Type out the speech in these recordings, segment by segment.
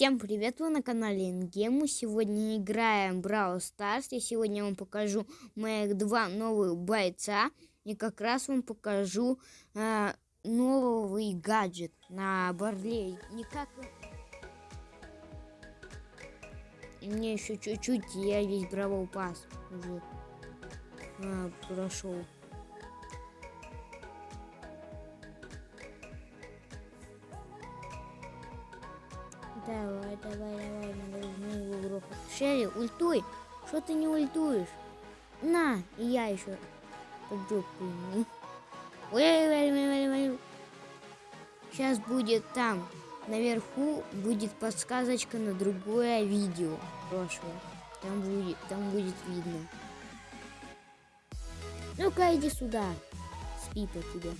Всем привет, вы на канале Ингему. Сегодня играем Brawl Stars. Я сегодня вам покажу моих два новых бойца. И как раз вам покажу э, новый гаджет на Барлей. Никак... Мне еще чуть-чуть, я весь Бравл Пас уже э, прошел. Давай, давай, давай, должны его грохать. Шерри, ультуй! Что ты не ультуешь? На, и я еще под жопу ему. Сейчас будет там, наверху будет подсказочка на другое видео прошлое. Там будет, там будет видно. Ну-ка, иди сюда. Спи по тебе.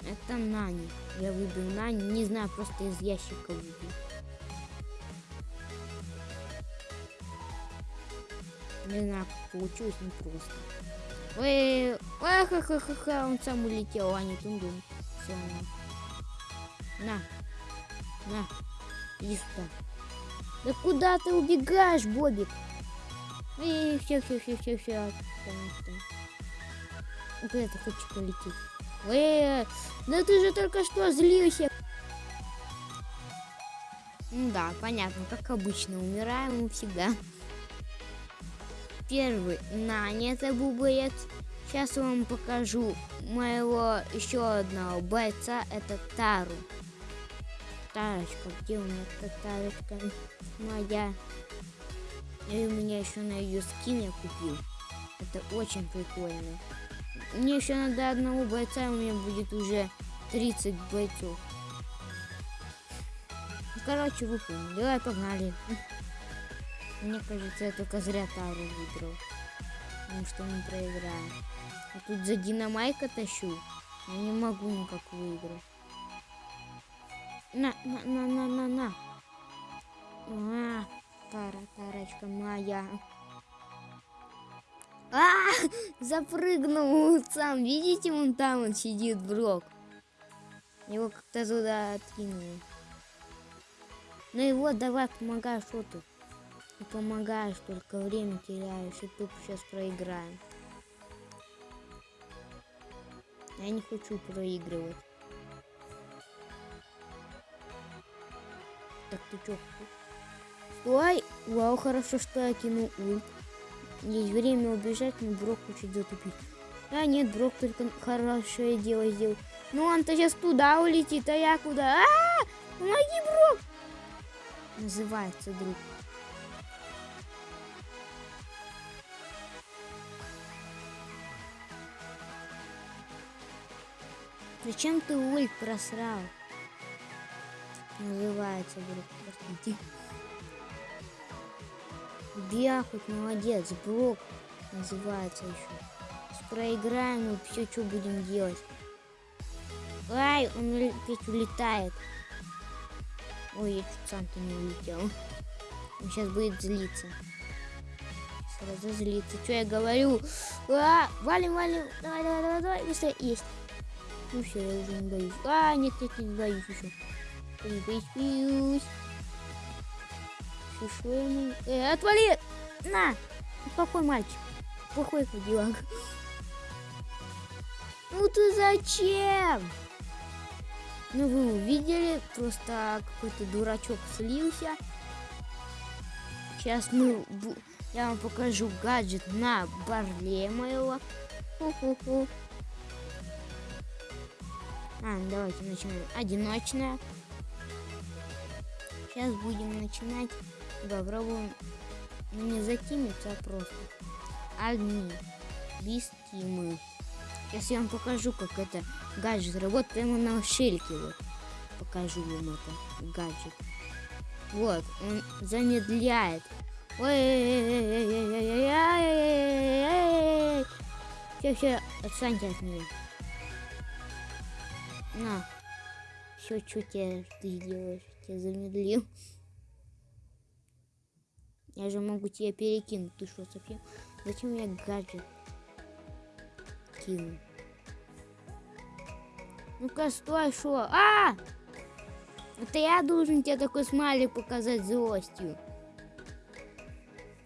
Это Нани. Я выбил Нани. Не знаю, просто из ящика выбил. Не знаю, получилось, не просто. Ой, ха ха ха ха он сам улетел, а не тун-дун. Все, на. На. На. Иди сюда. Да куда ты убегаешь, Бобик? И все, все, все, все, все. Куда ты хочешь полететь? Э, да ты же только что злился. Да, понятно, как обычно, умираем мы всегда. Первый Наня, это был боец. Сейчас вам покажу моего еще одного бойца, это Тару. Тарочка, где у меня эта Тарочка моя? И у меня еще на ее скин я купил. Это очень прикольно. Мне еще надо одного бойца, у меня будет уже 30 бойцов. Ну, короче, вы. Давай, погнали. Мне кажется, я только зря Тару выиграл. Потому что мы проиграем. А тут за Динамайка тащу. Я не могу никак выиграть. На, на, на, на, на, на. А, Тара, Тарочка моя. А, запрыгнул сам. Видите, вон там он сидит, Брок. Его как-то туда откинули. Ну и вот, давай, помогай, что ты? Не помогаешь, только время теряешь, и тупо сейчас проиграем. Я не хочу проигрывать. Так, ты чё? Стой! Вау, хорошо, что я кинул ульт. Есть время убежать, но Брок хочет затупить. А нет, Брок только хорошее дело сделал. Ну он-то сейчас туда улетит, а я куда? А, -а, -а! Помоги, Брок! Называется друг. Зачем ты ульт просрал? Называется друг. Простите. Бяхать, молодец, блок называется еще. Проиграем и все, что будем делать. Ай, он опять улетает. Ой, я чуть сам-то не улетел. Он сейчас будет злиться. Сразу злиться. Что я говорю? А, валим, валим. Давай, давай, давай, давай. Быстрее. Есть. Ну все, я уже не боюсь. А, нет, нет, не боюсь еще. Не боюсь, боюсь. Что ему? Э, отвали! На! Плохой мальчик. Плохой ходилак. Ну ты зачем? Ну вы увидели, просто какой-то дурачок слился. Сейчас мы, я вам покажу гаджет на барле моего. Ху -ху -ху. А, давайте начнем. Одиночная. Сейчас будем начинать попробуем ну, не закинуться, а просто одни без тимы. Сейчас я вам покажу, как это гаджет работает прямо на шельке. Вот. Покажу вам это гаджет. Вот, он замедляет. Все, все, отстаньте от меня. На. Все, что тебе ты делаешь? Тебя замедлил. Я же могу тебя перекинуть. Ты что, совсем? Зачем я гаджет кину? Ну-ка, стой, шо? А! Это я должен тебе такой смайлик показать злостью.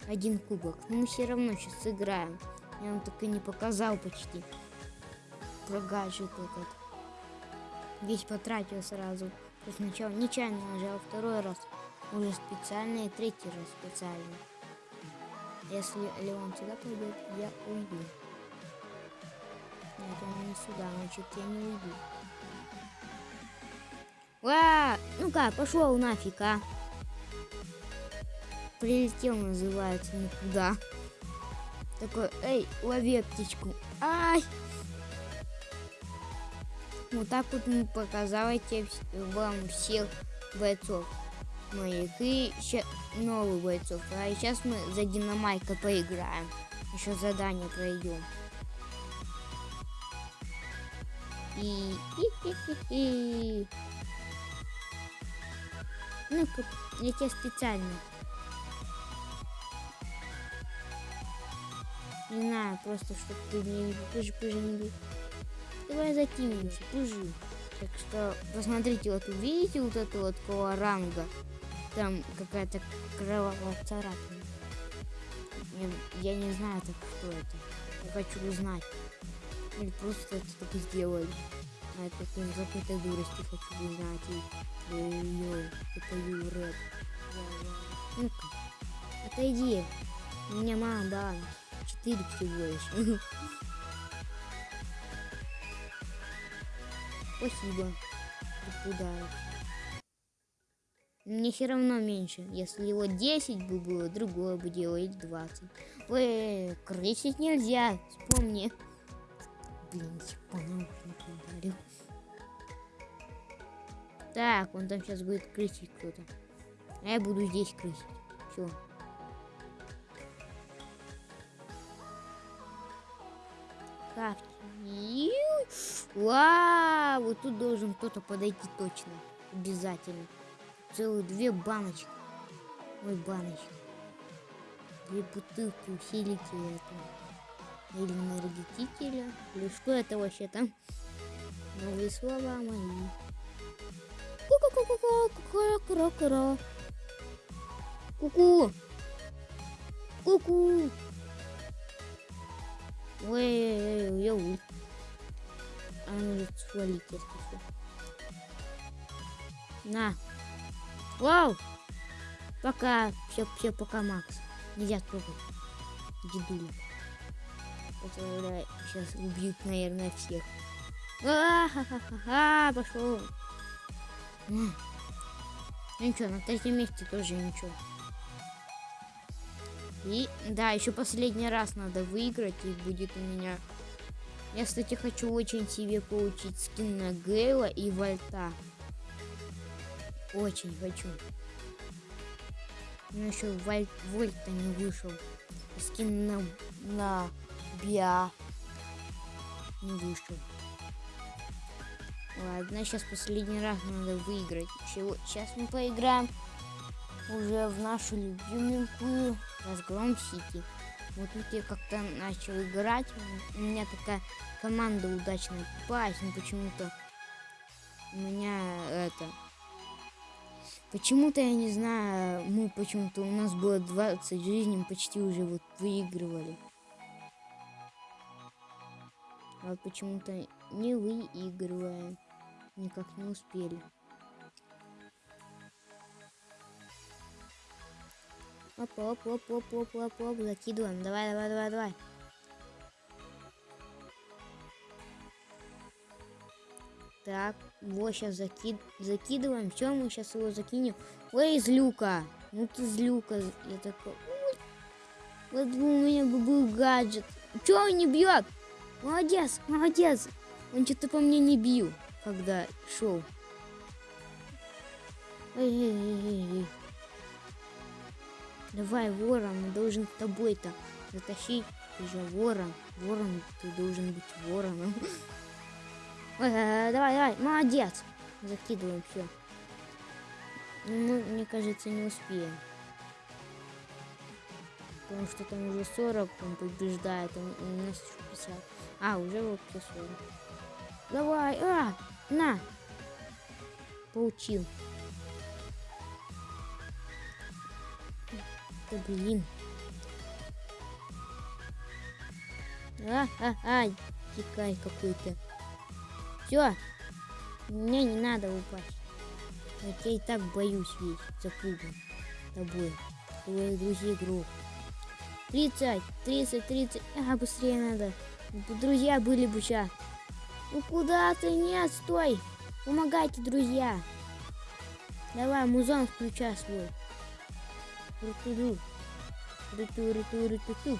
Один кубок. Но мы все равно сейчас сыграем. Я вам так и не показал почти. Про гаджет этот. Весь потратил сразу. Сначала нечаянно нажал, второй раз уже специально и третий раз специально. Если Леон сюда пойдет, я уйду. Нет, он не сюда, значит я не уйду. А, ну-ка, пошел нафиг, а. Прилетел, называется, никуда. Такой, эй, лови птичку. Ай! Вот так вот мы показали вам всех бойцов моих и еще новых бойцов. А сейчас мы за Динамайка поиграем. Еще задание пройдем. И... и, и, и, и. Ну-ка, я тебе специально. Не знаю, просто чтобы ты не пыжи, пыжи не бил. Давай закинемся, пыжи. Так что посмотрите, вот увидите вот это вот какого ранга. Там какая-то кровавая царапина. Я, не знаю, так что это. Я хочу узнать. Или просто это только сделали. А это из какой-то дурости хочу узнать. И, ой-ой, это Юрек. Ну-ка, отойди. Меня мама дала. Четыре всего лишь. Спасибо. Подарок. Мне все равно меньше. Если его 10 бы было, другое бы или 20. Ой, крысить нельзя, вспомни. Блин, по наушнику ударил. Так, он там сейчас будет крысить кто-то. А я буду здесь крысить. Все. Так. Вау, вот тут должен кто-то подойти точно. Обязательно целых две баночки. Ой, баночки. Две бутылки усилителя этого. Или энергетителя. Или что это вообще там? Новые слова мои. Ку-ку-ку-ку-ку-ку-ку-ку-ку. Ку-ку. Ку-ку. Ой, я уль. Ну, свалить, если что. На. Вау! Пока. Все, все, пока, Макс. Нельзя трогать. Дедуля. Это сейчас убьют, наверное, всех. А-ха-ха-ха, пошел. Ну ничего, на третьем месте тоже ничего. И да, еще последний раз надо выиграть, и будет у меня... Я, кстати, хочу очень себе получить скин на Гейла и Вольта. Очень хочу. Но еще Вольт, Вольта не вышел. Скин на, на Биа не вышел. Ладно, сейчас последний раз надо выиграть. Сейчас мы поиграем уже в нашу любименькую разгром Сити. Вот тут я как-то начал играть. У меня такая команда удачная попалась, но почему-то у меня это Почему-то, я не знаю, мы почему-то, у нас было 20 жизней, почти уже вот выигрывали. А почему-то не выигрываем. Никак не успели. Оп, оп, оп, оп, оп, оп, оп, закидываем. Давай, давай, давай, давай. Так, вот сейчас закид... закидываем. Все, мы сейчас его закинем. Ой, из люка. Ну ты из люка. Я такой... Ой. Вот у меня бы был гаджет. Че он не бьет? Молодец, молодец. Он что-то по мне не бил, когда шел. Эй, эй, эй, эй. Давай, ворон, мы должен с тобой-то затащить. Ты же ворон. Ворон, ты должен быть вороном. давай, давай, молодец. Закидываем все. Ну, мне кажется, не успеем. Потому что там уже 40, он побеждает, а у нас еще 50. А, уже вообще 40. Давай, а, на. Получил. Да блин. А-а-а, дикарь какой-то. Все, мне не надо упасть. Я и так боюсь весь, запуган тобой. Твоих друзей игру. 30, 30, 30. А, быстрее надо. Друзья были бы сейчас. Ну куда ты? Нет, стой. Помогайте, друзья. Давай, музон включай свой. Рутуру. Руту, руту, руту,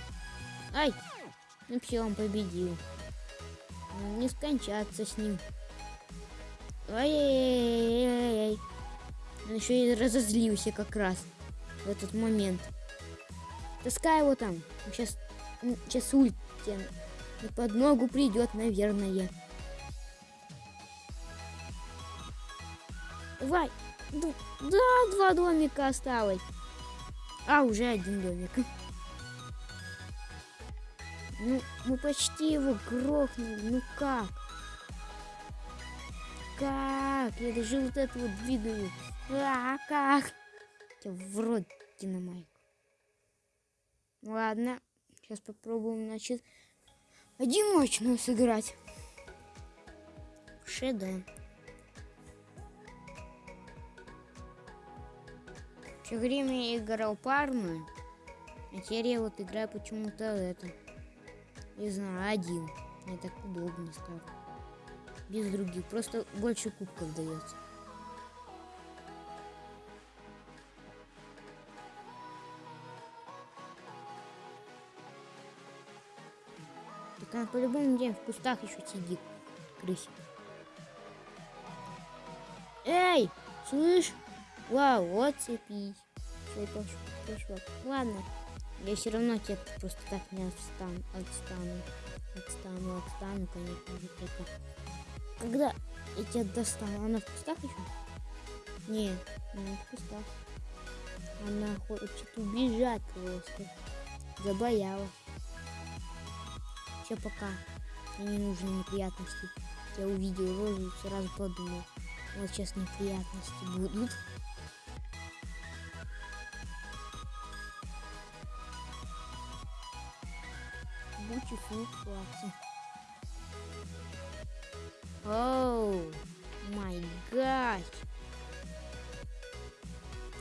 Ай! Ну все, он победил. Не скончаться с ним. Ай-яй-яй-яй-яй. Он еще и разозлился как раз в этот момент. Таскай его там. Сейчас, сейчас ульт под ногу придет, наверное. Давай. Да, два домика осталось. А, уже один домик. Ну, мы почти его грохнули. Ну как? Как? Я даже вот это вот двигаю. А, как? Я в рот динамайк. Ладно. Сейчас попробуем, значит, одиночную сыграть. Шеда. Все время я играл парную, а теперь я вот играю почему-то это. Не знаю, один. Мне так удобнее стало. Без других. Просто больше кубков дается. Так она по-любому где в кустах еще сидит. Крысик. Эй, слышь? Вау, вот пошел, пошел. Ладно. Я все равно тебя просто так не отстану. Отстану. Отстану, отстану, конечно же. Когда я тебя достану? Она в кустах еще? Не, не в кустах. Она хочет убежать просто. Забоялась. Все, пока. Мне не нужны неприятности. Я увидел розу и сразу подумал. Вот сейчас неприятности будут. Beautiful класса. Оу, май гад.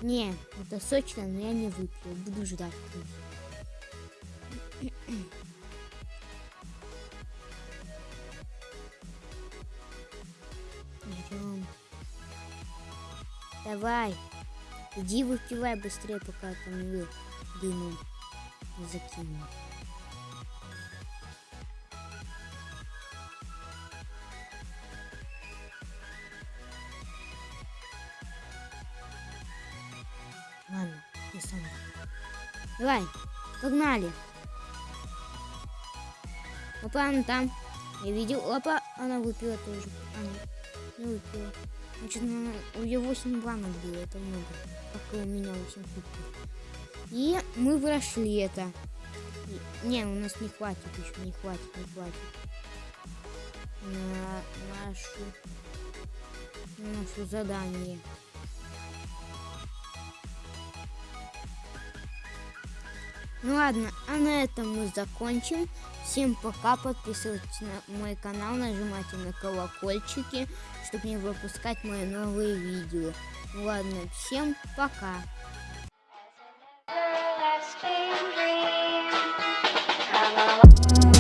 Не, это сочно, но я не выпью. Буду ждать. Берем. Давай. Иди выпивай быстрее, пока там дымом не Давай, погнали. Опа, она там. Я видел. Опа, она выпила тоже. Она не выпила. Значит, у нее 8 банок было, это много. Как и у меня 8 кубков. И мы прошли это. Не, у нас не хватит еще, не хватит, не хватит. На нашу, нашу задание. Ну ладно, а на этом мы закончим. Всем пока, подписывайтесь на мой канал, нажимайте на колокольчики, чтобы не выпускать мои новые видео. Ну ладно, всем пока. Hello.